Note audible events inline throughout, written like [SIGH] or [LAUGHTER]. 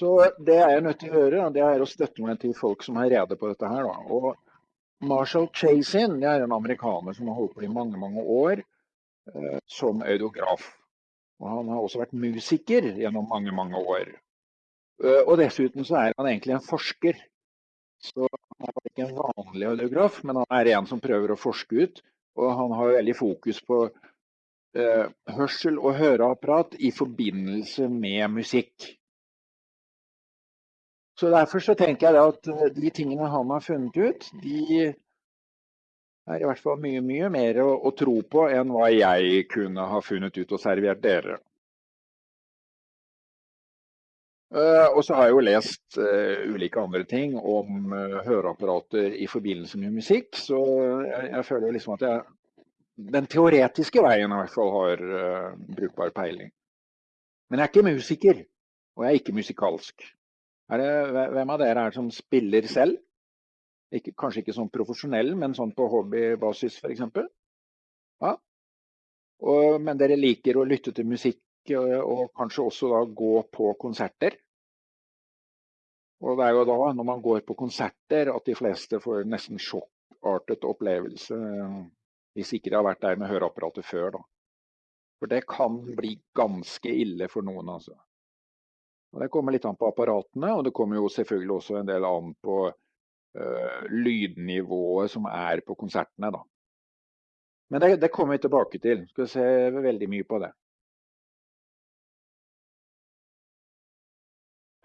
Så det er nødt til å gjøre, det er å støtte meg til folk som har rede på dette her. Da. Og Marshall Chasin det er en amerikaner som har holdt på i mange, mange år eh, som audiograf. Og han har også vært musiker gjennom mange, mange år. Eh, og dessuten så er han egentlig en forsker. Så han er ikke en vanlig audiograf, men han er en som prøver å forske ut. Og han har veldig fokus på eh, hørsel og høreapparat i forbindelse med musikk. Så derfor så tenker jeg at eh, de tingene han har funnet ut, de er i hvert fall mye, mye mer å, å tro på enn hva jeg kunne ha funnet ut og servert dere. Uh, og så har jeg jo lest uh, ulike andre ting om uh, høreapparater i forbindelse med musikk, så jeg, jeg føler liksom at jeg den teoretiske veien i hvert fall har brukbar peiling. Men jeg er ikke musiker, og jeg er ikke musikalsk. Det, hvem av dere er som spiller selv? Ikke, kanskje ikke sånn profesjonell, men sånn på hobbybasis f.eks.? Ja. Og, men dere liker å lytte til musikk og kanskje også da gå på konserter. Og det er jo da, når man går på konserter, at de fleste får nesten sjokkartet opplevelse. Hvis ikke de har vært der med høreapparatet før, da. For det kan bli ganske ille for noen, altså. Og det kommer litt an på apparatene, og det kommer jo selvfølgelig også en del an på uh, lydnivået som er på konsertene, da. Men det, det kommer vi tilbake til. Skal se veldig mye på det.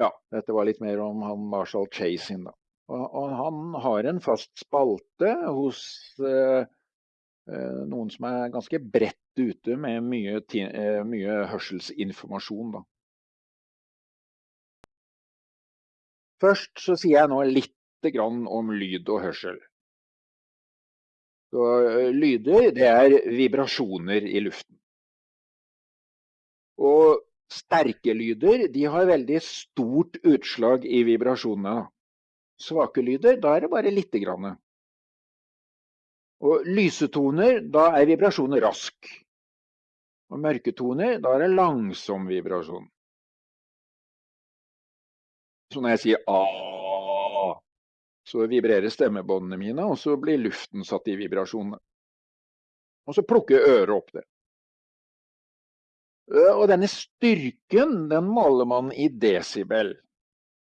Ja, dette var litt mer om han Marshall Chasin, da. Og, og han har en fast spalte hos uh, uh, noen som er ganske bredt ute med mye, mye hørselsinformasjon, da. Først så sier jeg nå litt om lyd og hørsel. Så, lyder, det er vibrasjoner i luften. Og Sterke lyder de har veldig stort utslag i vibrasjonene. Svake lyder, da er det bare lite grann. Og lysetoner, da er vibrasjonen rask. Og mørketoner, da er det langsom vibrasjon. Så når jeg sier a, så vibrerer stemmebåndene mine, og så blir luften satt i vibrasjonene. Og så plukker øret opp det. Og denne styrken den måler man i desibel.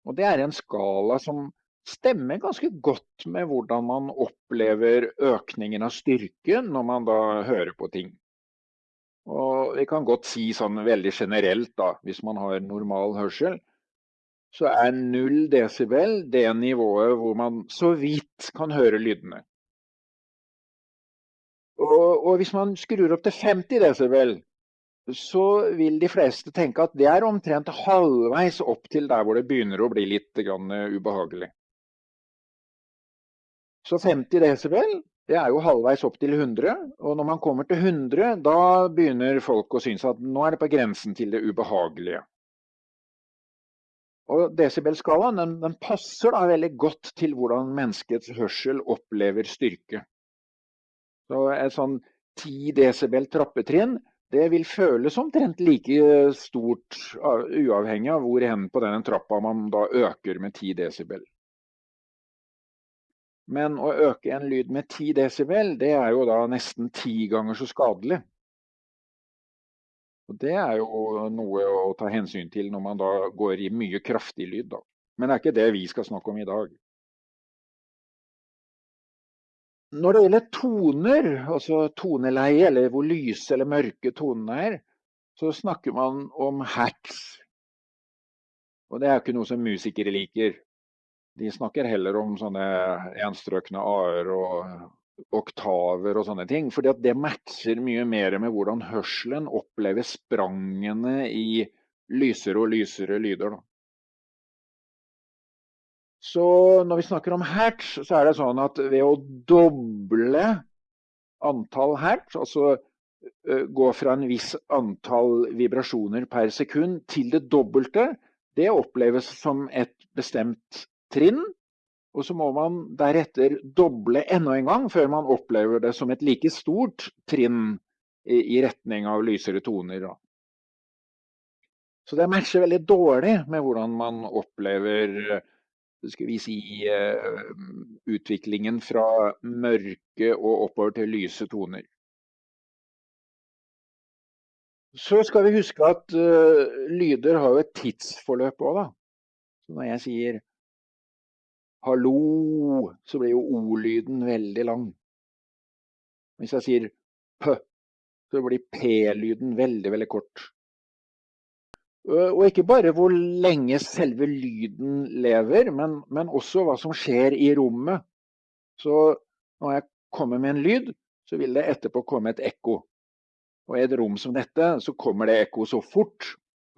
Og det er en skala som stemmer ganske godt med hvordan man opplever økningen av styrken når man da hører på ting. Og vi kan godt si sånn veldig generelt, da, hvis man har normal hørsel, så er null desibel det nivået hvor man så vidt kan høre lydene. Og, og hvis man skrur opp til 50 desibel, så vil de fleste tenke at det er omtrent halvveis opp til der hvor det begynner å bli litt ubehagelig. Så 50 desibel det er jo halvveis opp til 100. Og når man kommer til 100, da begynner folk å synes at nå er det på grensen til det ubehagelige. Og Desibelskalaen den, den passer da veldig godt til hvordan menneskets hørsel opplever styrke. Så Et sånn 10 desibel trappetrinn det vil føles omtrent like stort uavhengig av hvor hen på denne trappa man da øker med 10 desibel. Men å øke en lyd med 10 desibel, det er jo da nesten ti ganger så skadelig. Og Det er jo noe å ta hensyn til når man da går i mye kraftig lyd. Da. Men det er ikke det vi skal snakke om i dag. Når det gjelder toner, altså toneleie, eller hvor lyse eller mørke tonene er, så snakker man om hertz. Og det er ikke noe som musikere liker. De snakker heller om sånne enstrøkne a-er og oktaver og sånne ting. For det matcher mye mer med hvordan hørselen opplever sprangene i lysere og lysere lyder. Da. Så når vi snakker om hertz, så er det sånn at ved å doble antall hertz, altså gå fra en viss antall vibrasjoner per sekund til det dobbelte, det oppleves som et bestemt trinn. Og så må man deretter doble enda en gang før man opplever det som et like stort trinn i retning av lysere toner. Så det matcher veldig dårlig med hvordan man opplever skal vi si, utviklingen fra mørke og oppover til lyse toner. Så skal vi huske at lyder har jo et tidsforløp òg, da. Så når jeg sier hallo, så blir jo o-lyden veldig lang. Hvis jeg sier p, så blir p-lyden veldig, veldig kort. Og ikke bare hvor lenge selve lyden lever, men, men, også hva som skjer i rommet. Så når jeg kommer med en lyd, så vil det etterpå komme et ekko. Og i et rom som dette, så kommer det ekko så fort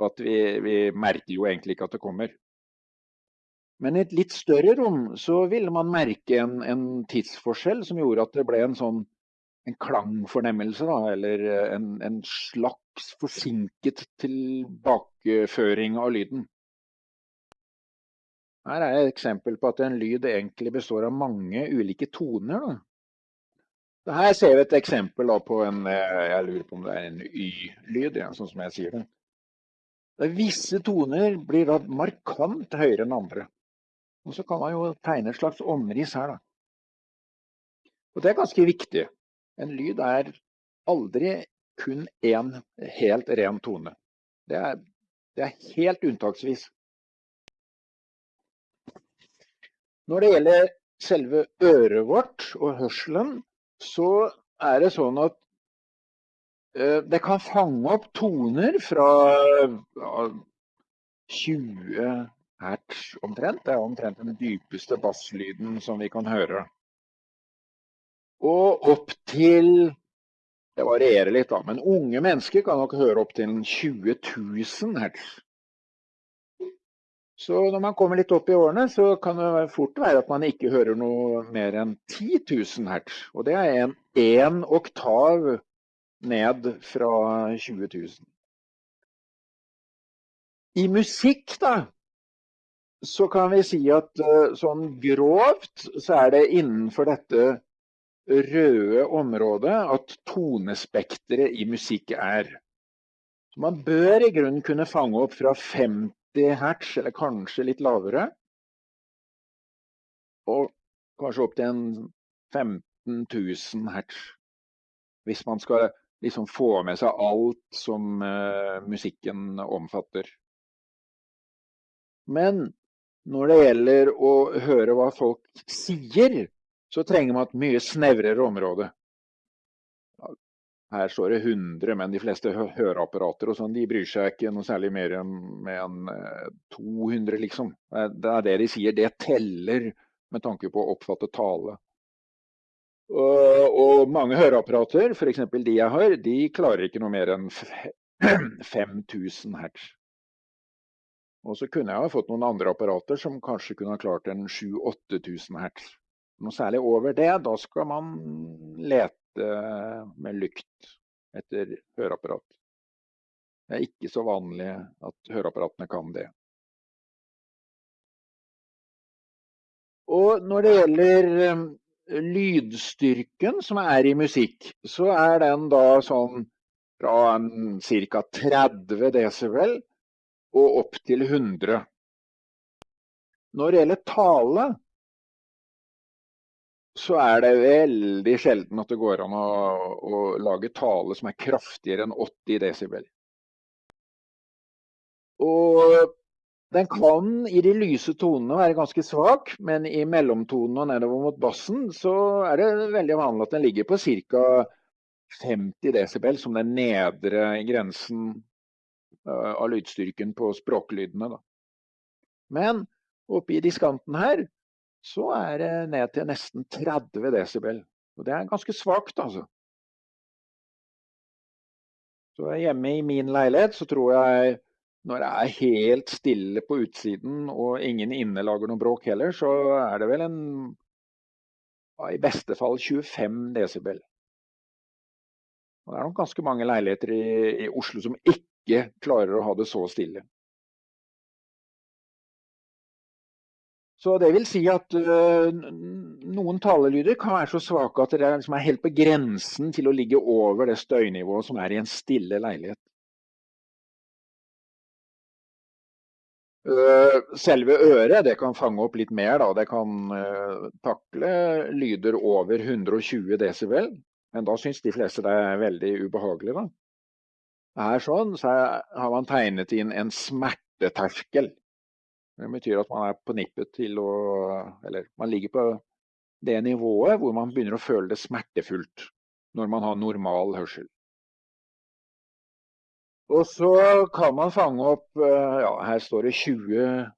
at vi, vi merker jo egentlig ikke at det kommer. Men i et litt større rom så ville man merke en, en tidsforskjell som gjorde at det ble en sånn en klangfornemmelse, da, eller en, en slags forsinket tilbakeføring av lyden. Her er et eksempel på at en lyd egentlig består av mange ulike toner. Da. Her ser vi et eksempel på en jeg lurer på om det er en Y-lyd, ja, sånn som jeg sier det. Visse toner blir da markant høyere enn andre. Og så kan man jo tegne et slags omriss her. da. Og det er ganske viktig. En lyd er aldri kun én helt ren tone. Det er, det er helt unntaksvis. Når det gjelder selve øret vårt og hørselen, så er det sånn at uh, det kan fange opp toner fra uh, 20 hertz omtrent. Det er omtrent den dypeste basslyden som vi kan høre. Og opp til Det varierer litt, da, men unge mennesker kan nok høre opp til 20 000 hertz. Så når man kommer litt opp i årene, så kan det fort være at man ikke hører noe mer enn 10 000 hertz. Og det er en en oktav ned fra 20 000. I musikk, da, så kan vi si at eh, sånn grovt så er det innenfor dette røde området at tonespekteret i musikk er. Man bør i grunnen kunne fange opp fra 50 hertz, eller kanskje litt lavere, og kanskje opp til en 15 000 hertz. Hvis man skal liksom få med seg alt som uh, musikken omfatter. Men når det gjelder å høre hva folk sier, så trenger man et mye snevrere område. Her står det 100, men de fleste høreapparater og sånn, de bryr seg ikke noe særlig mer enn 200, eh, liksom. Det er det de sier, det teller med tanke på å oppfatte tale. Og, mange høreapparater, f.eks. de jeg har, de klarer ikke noe mer enn 5000 [CLEARS THROAT] hertz. Og så kunne jeg ha fått noen andre apparater som kanskje kunne ha klart en 7000-8000 hertz noe særlig over det, da skal man lete med lykt etter høreapparat. Det er ikke så vanlig at høreapparatene kan det. Og når det gjelder um, lydstyrken som er i musikk, så er den da sånn fra ca. 30 desibel og opp til 100. Når det gjelder tale, så er det veldig sjelden at det går an å, å lage tale som er kraftigere enn 80 desibel. Og den kan i de lyse tonene være ganske svak, men i mellomtonene og nedover mot bassen så er det veldig vanlig at den ligger på ca. 50 desibel som den nedre grensen av lydstyrken på språklydene. Da. Men oppe i diskanten her så er det ned til nesten 30 desibel. Og det er ganske svakt, altså. Så hjemme i min leilighet så tror jeg når det er helt stille på utsiden og ingen inne lager noe bråk heller, så er det vel en i beste fall 25 desibel. Og det er nok ganske mange leiligheter i, i Oslo som ikke klarer å ha det så stille. Så det vil si at øh, noen talelyder kan være så svake at det liksom er helt på grensen til å ligge over det støynivået som er i en stille leilighet. Eh, selve øret det kan fange opp litt mer. Da. Det kan uh, takle lyder over 120 desibel. Men da syns de fleste det er veldig ubehagelig. Da. Her sånn, så har man tegnet inn en smerteterskel. Det betyr at man er på nippet til å Eller man ligger på det nivået hvor man begynner å føle det smertefullt når man har normal hørsel. Og så kan man fange opp eh, ja, Her står det 20 eh,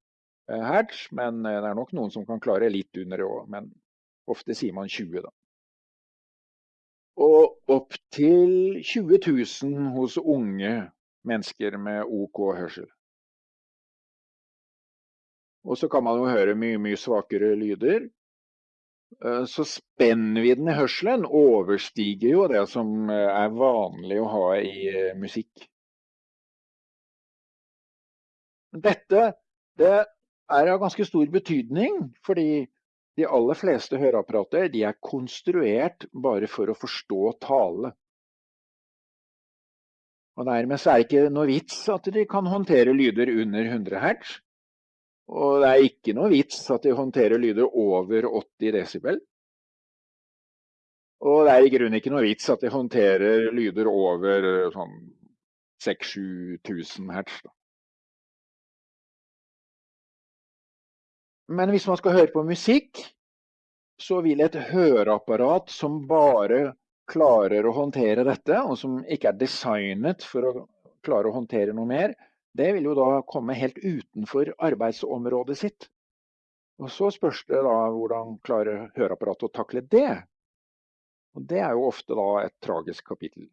hertz, men eh, det er nok noen som kan klare litt under det òg. Men ofte sier man 20, da. Og opp til 20 000 hos unge mennesker med OK hørsel. Og så kan man jo høre mye, mye svakere lyder. Så spennvidden i hørselen overstiger jo det som er vanlig å ha i musikk. Dette det er av ganske stor betydning, fordi de aller fleste høreapparater de er konstruert bare for å forstå tale. Og Dermed så er det ikke noe vits at de kan håndtere lyder under 100 hertz. Og det er ikke noe vits at de håndterer lyder over 80 desibel. Og det er i grunnen ikke noe vits at de håndterer lyder over sånn 6000-7000 hertz. Da. Men hvis man skal høre på musikk, så vil et høreapparat som bare klarer å håndtere dette, og som ikke er designet for å klare å håndtere noe mer, det vil jo da komme helt utenfor arbeidsområdet sitt. Og så spørs det da hvordan klarer høreapparatet å takle det. Og det er jo ofte da et tragisk kapittel.